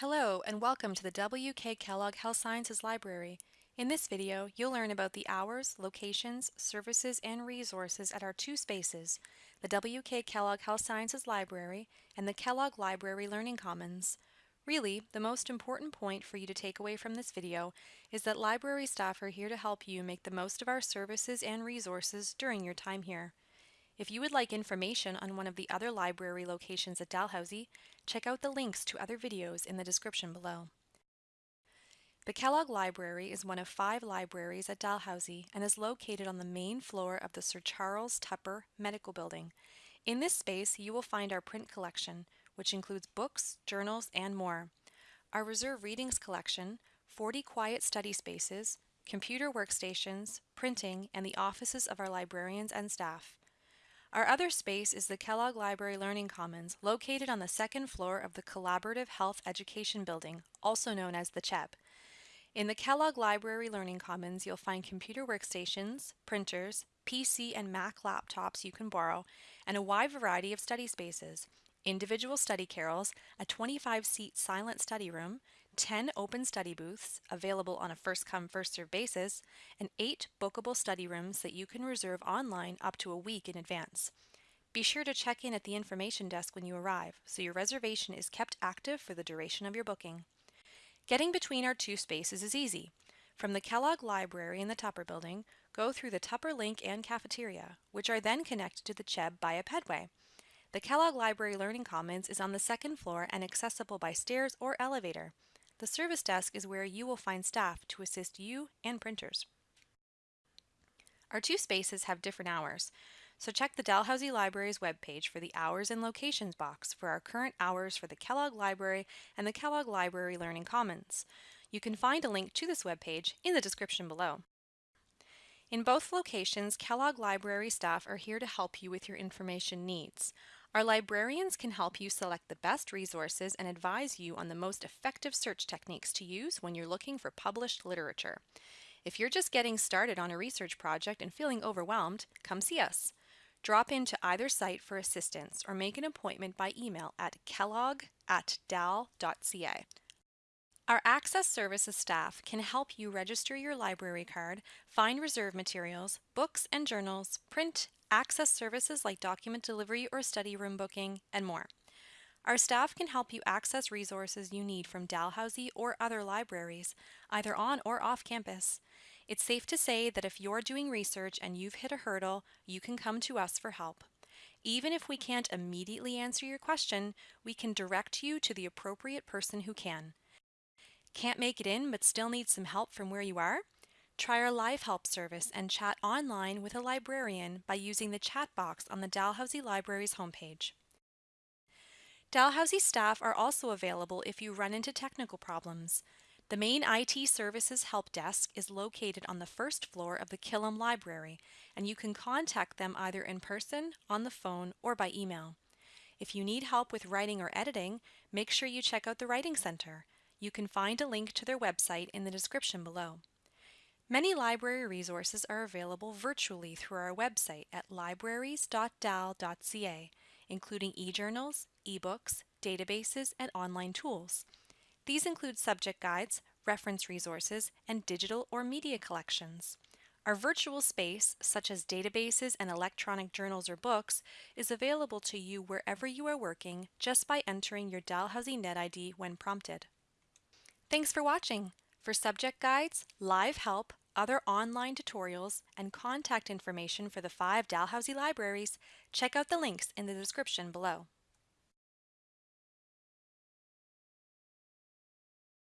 Hello and welcome to the W.K. Kellogg Health Sciences Library. In this video, you'll learn about the hours, locations, services, and resources at our two spaces, the W.K. Kellogg Health Sciences Library and the Kellogg Library Learning Commons. Really, the most important point for you to take away from this video is that library staff are here to help you make the most of our services and resources during your time here. If you would like information on one of the other library locations at Dalhousie, check out the links to other videos in the description below. The Kellogg Library is one of five libraries at Dalhousie and is located on the main floor of the Sir Charles Tupper Medical Building. In this space, you will find our print collection, which includes books, journals, and more. Our reserve readings collection, 40 quiet study spaces, computer workstations, printing, and the offices of our librarians and staff. Our other space is the Kellogg Library Learning Commons, located on the second floor of the Collaborative Health Education Building, also known as the CHEB. In the Kellogg Library Learning Commons, you'll find computer workstations, printers, PC and Mac laptops you can borrow, and a wide variety of study spaces, individual study carrels, a 25-seat silent study room, 10 open study booths available on a first come first served basis, and 8 bookable study rooms that you can reserve online up to a week in advance. Be sure to check in at the information desk when you arrive so your reservation is kept active for the duration of your booking. Getting between our two spaces is easy. From the Kellogg Library in the Tupper Building, go through the Tupper Link and cafeteria, which are then connected to the CHEB by a pedway. The Kellogg Library Learning Commons is on the second floor and accessible by stairs or elevator. The service desk is where you will find staff to assist you and printers. Our two spaces have different hours, so check the Dalhousie Library's webpage for the Hours and Locations box for our current hours for the Kellogg Library and the Kellogg Library Learning Commons. You can find a link to this webpage in the description below. In both locations, Kellogg Library staff are here to help you with your information needs. Our librarians can help you select the best resources and advise you on the most effective search techniques to use when you're looking for published literature. If you're just getting started on a research project and feeling overwhelmed, come see us. Drop into either site for assistance or make an appointment by email at kellogg at dal.ca. Our Access Services staff can help you register your library card, find reserve materials, books and journals, print access services like document delivery or study room booking, and more. Our staff can help you access resources you need from Dalhousie or other libraries, either on or off campus. It's safe to say that if you're doing research and you've hit a hurdle, you can come to us for help. Even if we can't immediately answer your question, we can direct you to the appropriate person who can. Can't make it in but still need some help from where you are? Try our live help service and chat online with a librarian by using the chat box on the Dalhousie Library's homepage. Dalhousie staff are also available if you run into technical problems. The main IT Services Help Desk is located on the first floor of the Killam Library, and you can contact them either in person, on the phone, or by email. If you need help with writing or editing, make sure you check out the Writing Center. You can find a link to their website in the description below. Many library resources are available virtually through our website at libraries.dal.ca, including e-journals, e-books, databases, and online tools. These include subject guides, reference resources, and digital or media collections. Our virtual space, such as databases and electronic journals or books, is available to you wherever you are working just by entering your Dalhousie NetID when prompted. Thanks for watching! For subject guides, live help, other online tutorials, and contact information for the five Dalhousie libraries, check out the links in the description below.